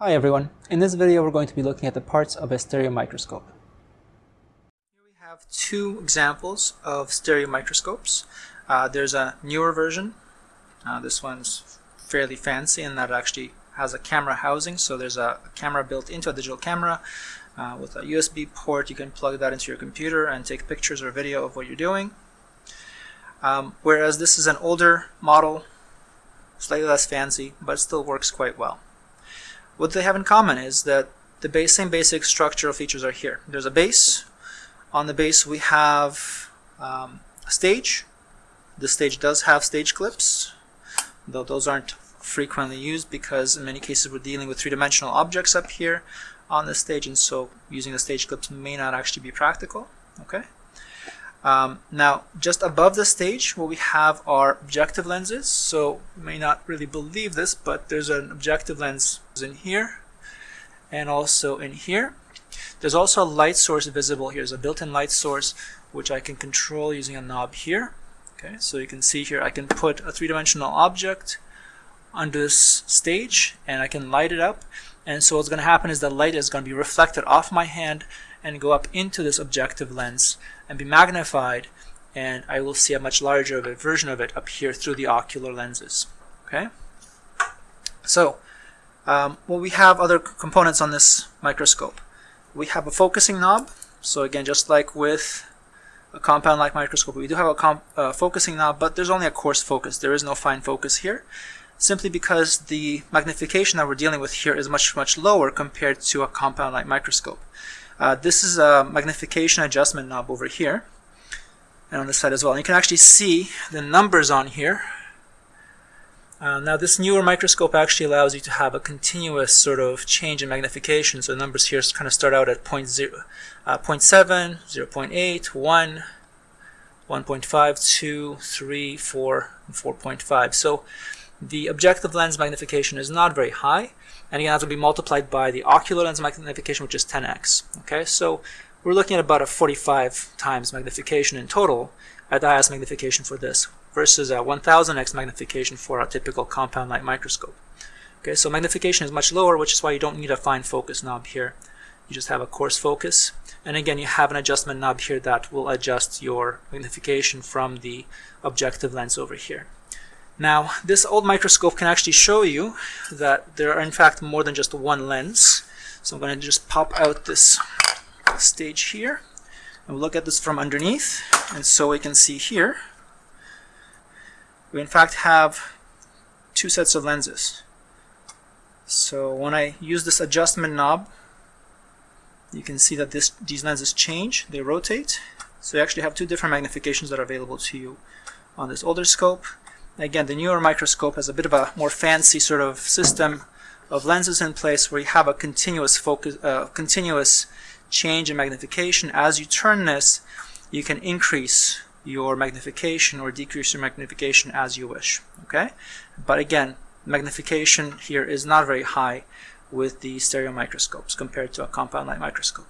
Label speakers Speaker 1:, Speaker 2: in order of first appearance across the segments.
Speaker 1: Hi everyone, in this video we're going to be looking at the parts of a stereo microscope. Here we have two examples of stereo microscopes. Uh, there's a newer version. Uh, this one's fairly fancy in that it actually has a camera housing, so there's a, camera built into a digital camera uh, with a USB port. You can plug that into your computer and take pictures or video of what you're doing. Um, whereas this is an older model, slightly less fancy, but still works quite well. What they have in common is that the base, same basic structural features are here. There's a base. On the base we have um, a stage. The stage does have stage clips, though those aren't frequently used because in many cases we're dealing with three-dimensional objects up here on the stage and so using the stage clips may not actually be practical. Okay. Um, now, just above the stage, what we have are objective lenses. So you may not really believe this, but there's an objective lens in here and also in here. There's also a light source visible here. There's a built-in light source which I can control using a knob here. Okay, so you can see here I can put a three-dimensional object under this stage and I can light it up and so what's going to happen is the light is going to be reflected off my hand and go up into this objective lens and be magnified and I will see a much larger of a version of it up here through the ocular lenses. Okay, so um, well we have other components on this microscope. We have a focusing knob. So again, just like with a compound light microscope, we do have a uh, focusing knob, but there's only a coarse focus. There is no fine focus here simply because the magnification that we're dealing with here is much, much lower compared to a compound light microscope. Uh, this is a magnification adjustment knob over here and on this side as well. And you can actually see the numbers on here. Uh, now this newer microscope actually allows you to have a continuous sort of change in magnification. So the numbers here kind of start out at 0, 0, uh, 0.7, 0 0.8, 1, 1.5, 2, 3, 4, and 4.5. So the objective lens magnification is not very high and again that will be multiplied by the ocular lens magnification which is 10x okay? So we're looking at about a 45 times magnification in total at the highest magnification for this versus a 1000x magnification for a typical compound light microscope okay? So magnification is much lower which is why you don't need a fine focus knob here. You just have a coarse focus and again you have an adjustment knob here that will adjust your magnification from the objective lens over here now, this old microscope can actually show you that there are in fact more than just one lens. So I'm going to just pop out this stage here and look at this from underneath. And so we can see here, we in fact have two sets of lenses. So when I use this adjustment knob, you can see that this, these lenses change, they rotate. So you actually have two different magnifications that are available to you on this older scope. Again, the newer microscope has a bit of a more fancy sort of system of lenses in place where you have a continuous focus, uh, continuous change in magnification. As you turn this, you can increase your magnification or decrease your magnification as you wish. Okay, but again, magnification here is not very high with the stereo microscopes compared to a compound light microscope.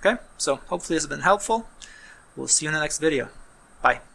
Speaker 1: Okay, so hopefully this has been helpful. We'll see you in the next video. Bye.